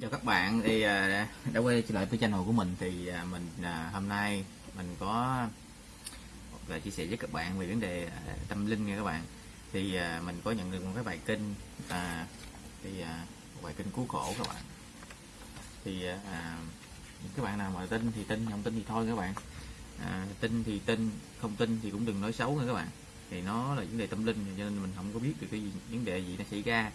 chào các bạn thì à, đã quay trở lại với channel của mình thì à, mình à, hôm nay mình có một lời chia sẻ với các bạn về vấn đề tâm linh nha các bạn. Thì mình có nhận được một cái bài kinh à, thì một bài kinh cứu khổ các bạn. Thì à, các bạn nào mà tin thì tin không tin thì thôi các bạn. À, tin thì tin không tin thì cũng đừng nói xấu nha các bạn. Thì nó là vấn đề tâm linh cho nên mình không có biết được cái gì, vấn đề gì nó xảy ra.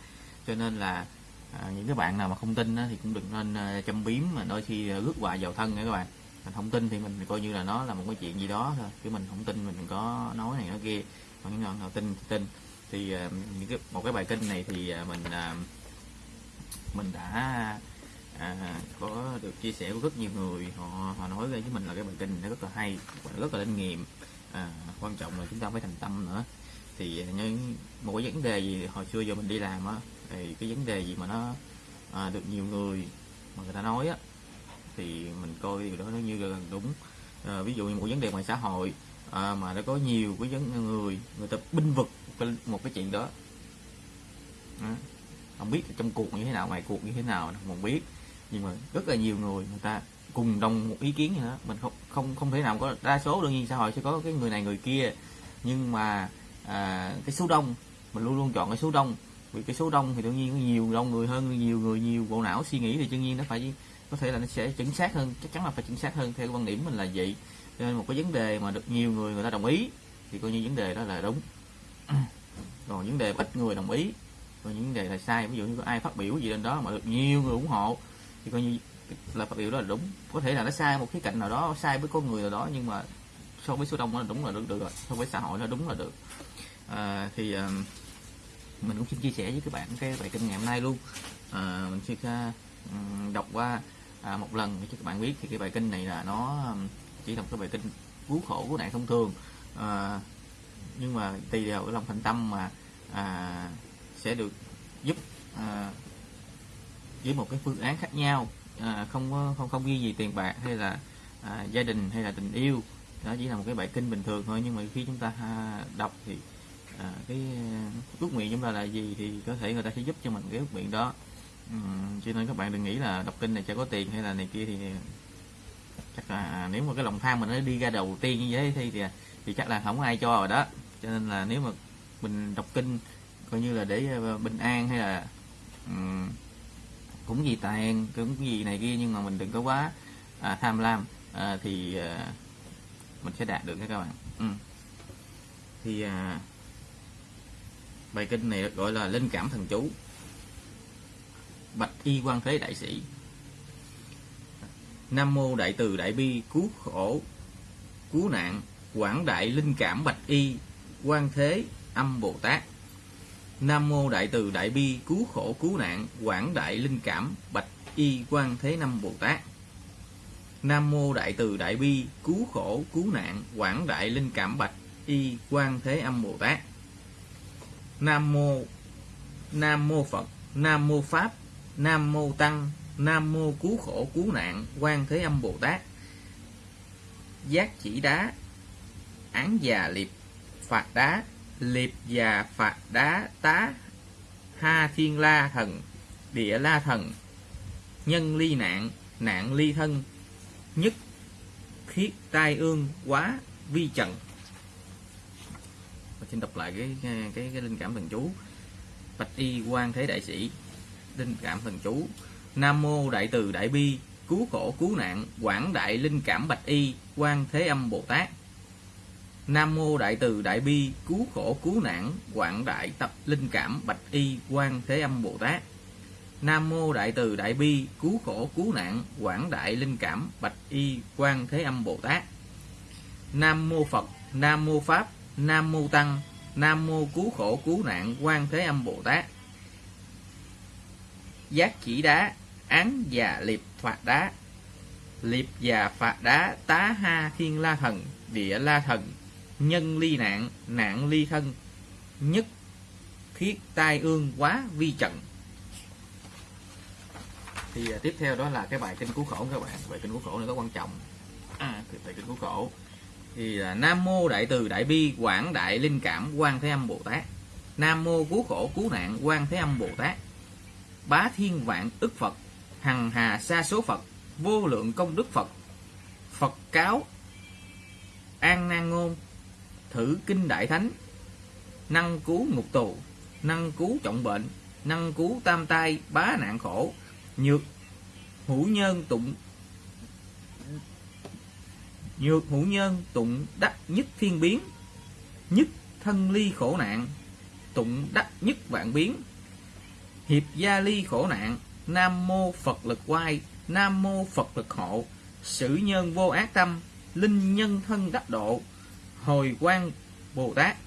Cho nên là à, những cái bạn nào mà không tin á, thì cũng đừng nên à, châm biếm mà đôi khi à, rước họa vào thân nha các bạn. Mình không tin thì mình coi như là nó là một cái chuyện gì đó thôi chứ mình không tin mình đừng có nói này nói kia. Còn những người nào tin thì tin. Thì uh, những cái một cái bài kinh này thì uh, mình uh, mình đã à, có được chia sẻ của rất nhiều người. Họ họ nói với mình là cái bài kinh nó rất là hay và rất là linh nghiệm. À, quan trọng là chúng ta phải thành tâm nữa. Thì những một cái vấn đề gì hồi xưa giờ mình đi làm á thì cái vấn đề gì mà nó à, được nhiều người mà người ta nói á thì mình coi điều đó nó như là đúng. À, ví dụ như một vấn đề ngoài xã hội à, mà nó có nhiều cái vấn người người ta binh vực một cái chuyện đó. À, không biết trong cuộc như thế nào ngoài cuộc như thế nào không biết. Nhưng mà rất là nhiều người người ta cùng đồng một ý kiến gì đó. Mình không không không thể nào có đa số đương nhiên xã hội sẽ có cái người này người kia. Nhưng mà à, cái số đông mình luôn luôn chọn cái số đông vì cái số đông thì tự nhiên có nhiều đông người hơn nhiều người nhiều bộ não suy nghĩ thì tự nhiên nó phải có thể là nó sẽ chính xác hơn chắc chắn là phải chính xác hơn. Theo quan điểm mình là vậy. Cho nên một cái vấn đề mà được nhiều người người ta đồng ý thì coi như vấn đề đó là đúng. Còn vấn đề ít người đồng ý còn những vấn đề là sai. Ví dụ như có ai phát biểu gì lên đó mà được nhiều người ủng hộ thì coi như là phát biểu đó là đúng. Có thể là nó sai một cái cạnh nào đó sai với con người nào đó nhưng mà so với số đông nó đúng là được được rồi. So với xã hội nó đúng là được. À, thì uh, mình cũng xin chia sẻ với các bạn cái bài kinh ngày hôm nay luôn. À, mình xin uh, đọc qua à, một lần để cho các bạn biết thì cái bài kinh này là nó chỉ là một cái bài kinh cứu khổ của nạn thông thường. À, nhưng mà tùy vào cái lòng thành tâm mà à, sẽ được giúp à, với một cái phương án khác nhau. À, không không không ghi gì tiền bạc hay là à, gia đình hay là tình yêu. Đó chỉ là một cái bài kinh bình thường thôi nhưng mà khi chúng ta à, đọc thì à, cái ờ, ước nguyện chúng ta là gì thì có thể người ta sẽ giúp cho mình cái ước nguyện đó. Ừ, cho nên các bạn đừng nghĩ là đọc kinh này sẽ có tiền hay là này kia thì ờ, chắc là nếu mà cái lòng tham mình nó đi ra đầu tiên như thế thì thì, thì chắc là không có ai cho rồi đó. Cho nên là nếu mà mình đọc kinh coi như là để ờ, bình an hay là um, cũng gì tiền cũng gì này kia nhưng mà mình đừng có quá à, tham lam à, thì à, mình sẽ đạt được các bạn. Ừ. thì à, bài kinh này được gọi là linh cảm thần chú. Bạch y quan thế đại sĩ. Nam mô đại từ đại bi cứu khổ, cứu nạn, quảng đại linh cảm bạch y quan thế, âm bồ tát. Nam mô đại từ đại bi cứu khổ, cứu nạn, quảng đại linh cảm bạch y quan thế năm bồ tát. Nam mô đại từ đại bi cứu khổ, cứu nạn, quảng đại linh cảm bạch y quan thế, âm bồ tát nam mô nam mô phật, nam mô pháp, nam mô tăng, nam mô cứu khổ, cứu nạn, quan thế âm bồ tát. Giác chỉ đá, án già liệp, phạt đá, liệp già phạt đá, tá, ha thiên la thần, địa la thần, nhân ly nạn nạn ly thân, nhất khiết tai ương quá vi trần xin đọc lại cái cái cái linh cảm thần chú. Bạch y quan thế đại sĩ, linh cảm thần chú. Nam mô đại từ đại bi, cứu khổ cứu nạn, quảng đại linh cảm bạch y quan thế âm bồ tát. Nam mô đại từ đại bi, cứu khổ cứu nạn, quảng đại tập linh cảm bạch y quan thế âm bồ tát. Nam mô đại từ đại bi, cứu khổ cứu nạn, quảng đại linh cảm bạch y quan thế âm bồ tát. Nam mô phật, nam mô pháp nam mô tăng nam mô cứu khổ cứu nạn quan thế âm bồ tát. Giác chỉ đá án già liệp phạt đá. Liệp già phạt đá tá ha thiên la thần địa la thần. Nhân ly nạn nạn ly thân. Nhất khiết tai ương quá vi trận thì à, tiếp theo đó là cái bài kinh cứu khổ các bạn. Bài kinh cứu khổ này có quan trọng. À, bài kinh cứu khổ thì à, nam mô đại từ đại bi quảng đại linh cảm quan thế âm bồ tát. Nam mô cứu khổ cứu nạn quan thế âm bồ tát. Bá thiên vạn ức phật, hằng hà sa số Phật, vô lượng công đức Phật. Phật cáo, an nan ngôn, thử kinh đại thánh. Năng cứu ngục tù, năng cứu trọng bệnh, năng cứu tam tai bá nạn khổ, nhược hữu nhân tụng nhược hữu nhân tụng đắc nhất thiên biến, nhất thân ly khổ nạn, tụng đắc nhất vạn biến. Hiệp gia ly khổ nạn, nam mô phật lực quay nam mô phật lực hộ, sử nhân vô ác tâm, linh nhân thân đắc độ, hồi quang bồ tát,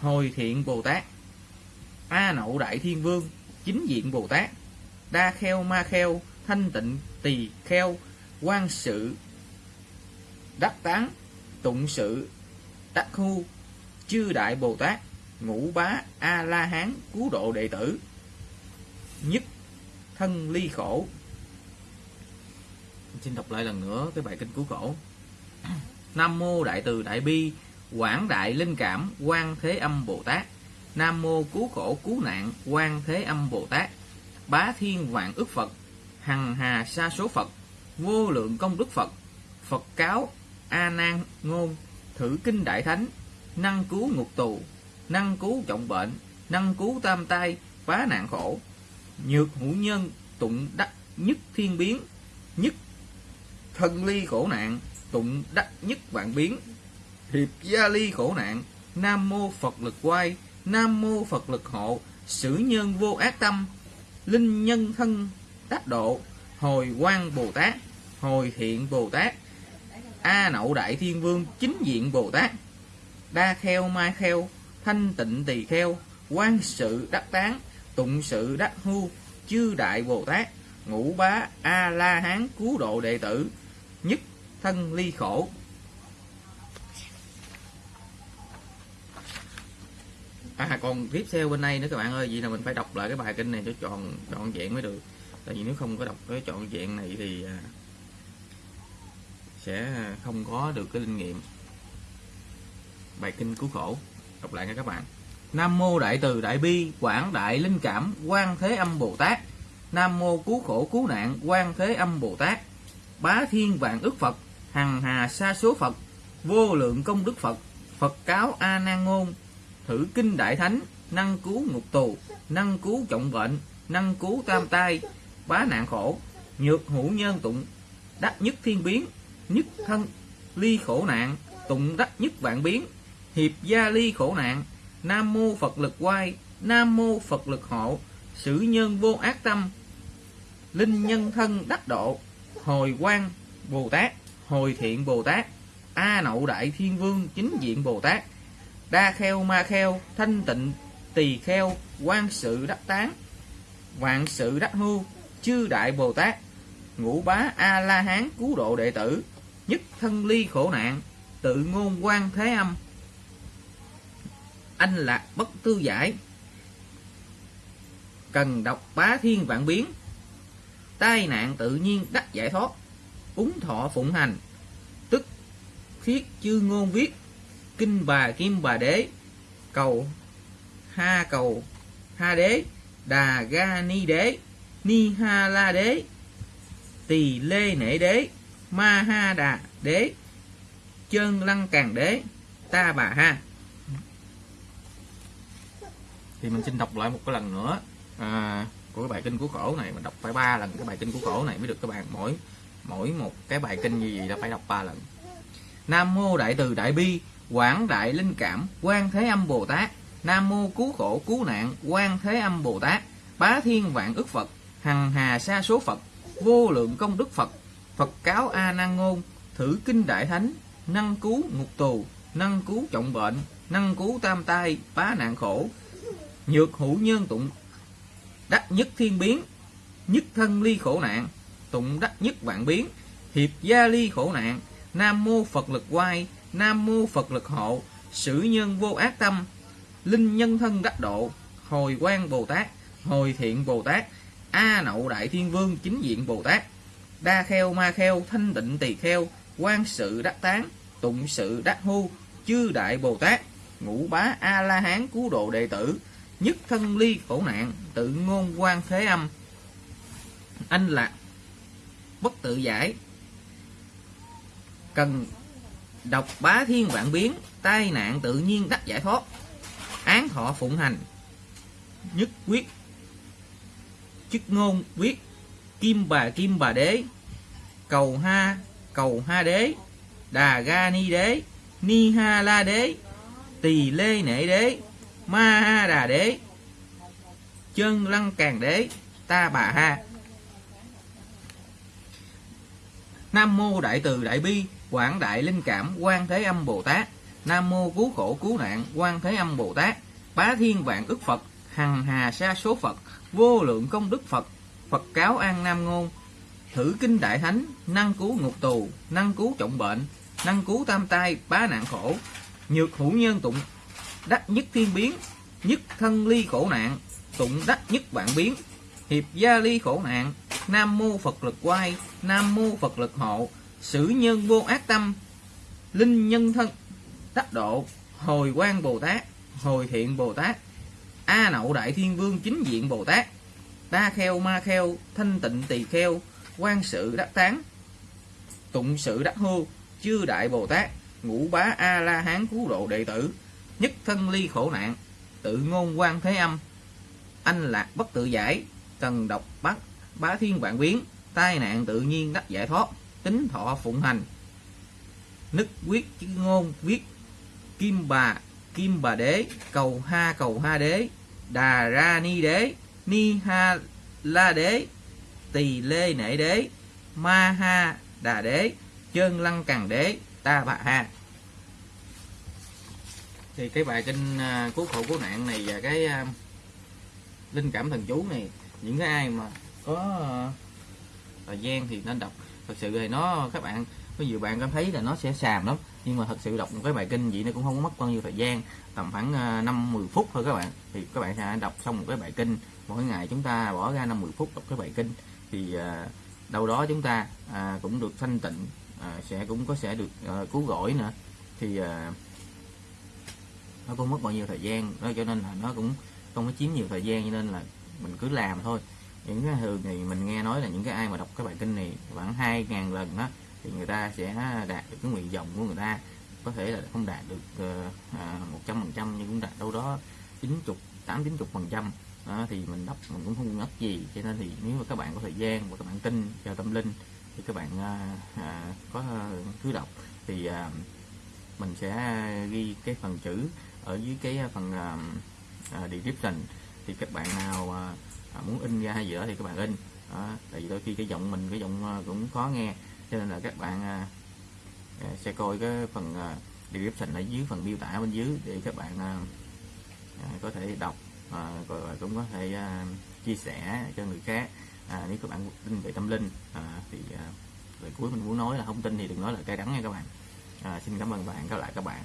hồi thiện bồ tát. A nậu đại thiên vương, chính diện bồ tát. Đa kheo ma kheo, thanh tịnh tỳ kheo quan sự đắc tán, tụng sự, đắc khu, chư đại bồ tát, ngũ bá a la hán cứu độ đệ tử. Nhất, thân ly khổ. Xin đọc lại lần nữa cái bài kinh cứu khổ. Nam mô đại từ đại bi, quảng đại linh cảm, quan thế âm bồ tát. Nam mô cứu khổ cứu nạn, quan thế âm bồ tát. Bá thiên vạn ức phật, hằng hà sa số phật, vô lượng công đức phật phật cáo a nan ngôn, thử kinh đại thánh, năng cứu ngục tù, năng cứu trọng bệnh, năng cứu tam tai, phá nạn khổ. Nhược hữu nhân tụng đắc nhất thiên biến, nhất thân ly khổ nạn tụng đắc nhất vạn biến. Hiệp gia ly khổ nạn, nam mô phật lực quay, nam mô phật lực hộ, sử nhân vô ác tâm, linh nhân thân đắc độ, hồi Quan bồ tát, hồi thiện bồ tát a nậu đại thiên vương chính diện bồ tát. Đa kheo mai kheo, thanh tịnh tỳ kheo quan sự đắc tán, tụng sự đắc hưu chư đại bồ tát, ngũ bá a la hán cứu độ đệ tử, nhất thân ly khổ. À còn tiếp theo bên đây nữa các bạn ơi, vậy là mình phải đọc lại cái bài kinh này cho tròn trọn vẹn mới được. Tại vì nếu không có đọc cái trọn vẹn này thì à, sẽ không có được cái linh nghiệm. Bài kinh cứu khổ, đọc lại nha các bạn. Nam mô đại từ đại bi, quảng đại linh cảm quan thế âm bồ tát. Nam mô cứu khổ cứu nạn quan thế âm bồ tát. Bá thiên vạn ức phật, hằng hà sa số phật, vô lượng công đức phật phật cáo a nan ngôn thử kinh đại thánh, năng cứu ngục tù, năng cứu trọng bệnh, năng cứu tam tai, bá nạn khổ, nhược hữu nhân tụng, đắc nhất thiên biến nhất thân ly khổ nạn, tụng đắc nhất vạn biến. Hiệp gia ly khổ nạn, nam mô phật lực quay, nam mô phật lực hộ. Sử nhân vô ác tâm, linh nhân thân đắc độ. Hồi quang, bồ tát. Hồi thiện, bồ tát. A nậu đại thiên vương, chính diện, bồ tát. Đa kheo, ma kheo, thanh tịnh, tỳ kheo, quan sự đắc tán. Vạn sự đắc hưu, chư đại bồ tát. Ngũ bá a la hán, cứu độ đệ tử nhất thân ly khổ nạn, tự ngôn quan thế âm. Anh lạc bất tư giải. Cần đọc bá thiên vạn biến. Tai nạn tự nhiên đắc giải thoát. Úng thọ phụng hành. Tức thiết chư ngôn viết. Kinh bà kim bà đế. Cầu ha cầu ha đế. Đà ga ni đế. Ni ha la đế. Tỳ lê nể đế ma ha đà đế chân lăng càng đế ta bà ha. Thì mình xin đọc lại một cái lần nữa à, của cái bài kinh của khổ này. Mình đọc phải ba lần cái bài kinh của khổ này mới được các bạn. Mỗi mỗi một cái bài kinh như vậy là phải đọc ba lần. Nam mô đại từ đại bi quảng đại linh cảm quan thế âm bồ tát. Nam mô cứu khổ cứu nạn quan thế âm bồ tát. Bá thiên vạn ức phật hằng hà sa số phật vô lượng công đức phật phật cáo a nan ngôn thử kinh đại thánh, năng cứu ngục tù, năng cứu trọng bệnh, năng cứu tam tai, phá nạn khổ, nhược hữu nhân tụng, đắc nhất thiên biến, nhất thân ly khổ nạn, tụng đắc nhất vạn biến, hiệp gia ly khổ nạn, nam mô phật lực quay, nam mô phật lực hộ, sử nhân vô ác tâm, linh nhân thân đắc độ, hồi quang bồ tát, hồi thiện bồ tát, a nậu đại thiên vương chính diện bồ tát đa kheo, ma kheo, thanh tịnh tỳ kheo quan sự đắc tán, tụng sự đắc hu chư đại bồ tát, ngũ bá a la hán cứu độ đệ tử, nhất thân ly khổ nạn, tự ngôn quan thế âm. Anh lạc bất tự giải. Cần đọc bá thiên vạn biến, tai nạn tự nhiên đắc giải thoát. Án thọ phụng hành, nhất quyết, chức ngôn quyết kim bà kim bà đế. Cầu ha cầu ha đế. Đà ga ni đế. Ni ha la đế. Tỳ lê nể đế. Ma ha đà đế. Chân lăng càng đế. Ta bà ha. Nam mô đại từ đại bi, quảng đại linh cảm, quan thế âm bồ tát. Nam mô cứu khổ cứu nạn, quan thế âm bồ tát. Bá thiên vạn ức phật, hằng hà sa số phật, vô lượng công đức phật phật cáo an nam ngôn, thử kinh đại thánh, năng cứu ngục tù, năng cứu trọng bệnh, năng cứu tam tai, bá nạn khổ, nhược hữu nhân tụng, đắc nhất thiên biến, nhất thân ly khổ nạn, tụng đắc nhất vạn biến. Hiệp gia ly khổ nạn, nam mô phật lực quay, nam mô phật lực hộ, sử nhân vô ác tâm, linh nhân thân, đắc độ, hồi quan bồ tát, hồi thiện bồ tát, a nậu đại thiên vương chính diện bồ tát đa kheo, ma kheo, thanh tịnh tỳ kheo, quan sự đắc tán, tụng sự đắc hô chư đại bồ tát, ngũ bá a la hán cứu độ đệ tử, nhất thân ly khổ nạn, tự ngôn quan thế âm. Anh lạc bất tự giải cần độc bắt bá thiên vạn biến, tai nạn tự nhiên đắc giải thoát, tính thọ phụng hành. Nức quyết chữ ngôn viết kim bà kim bà đế, cầu ha cầu ha đế, đà ra ni đế ni ha la đế tỳ lê nể đế ma ha đà đế chân lăng cằn đế ta bà ha thì cái bài kinh cứu khổ cứu nạn này và cái à, linh cảm thần chú này, những cái ai mà có à, thời gian thì nên đọc. Thật sự thì nó, các bạn có nhiều bạn cảm thấy là nó sẽ xàm lắm, nhưng mà thật sự đọc một cái bài kinh vậy nó cũng không mất bao nhiêu thời gian, tầm khoảng à, năm 10 phút thôi các bạn. Thì các bạn sẽ đọc xong một cái bài kinh mỗi ngày chúng ta bỏ ra năm 10 phút đọc cái bài kinh thì à, đâu đó chúng ta à, cũng được thanh tịnh à, sẽ cũng có sẽ được cứu rỗi nữa. Thì nó cũng mất bao nhiêu thời gian, đó cho nên là nó cũng không có chiếm nhiều thời gian cho nên là mình cứ làm thôi. Những cái thường thì mình nghe nói là những cái ai mà đọc cái bài kinh này khoảng hai ngàn lần đó thì người ta sẽ đạt được cái nguyện vọng của người ta. Có thể là không đạt được ờ, một trăm phần trăm nhưng cũng đạt đâu đó chín chục, tám chín chục phần trăm thì mình đọc mình cũng không ngất gì cho nên thì nếu mà các bạn có thời gian và các bạn tin vào tâm linh thì các bạn à, à, có à, cứ đọc. Thì à, mình sẽ ghi cái phần chữ ở dưới cái à, phần à, à, description. Thì các bạn nào à, à, muốn in ra hay gì đó thì các bạn in. Đó, tại vì đôi khi cái giọng mình cái giọng cũng khó nghe. Cho nên là các bạn à, sẽ coi cái phần à, description ở dưới phần miêu tả bên dưới để các bạn à, có thể đọc à, rồi cũng có thể à, chia sẻ cho người khác. À, nếu các bạn tin về tâm linh à, thì à, lời cuối mình muốn nói là không tin thì đừng nói là cay đắng nha các bạn. À, xin cảm ơn bạn các lại các bạn.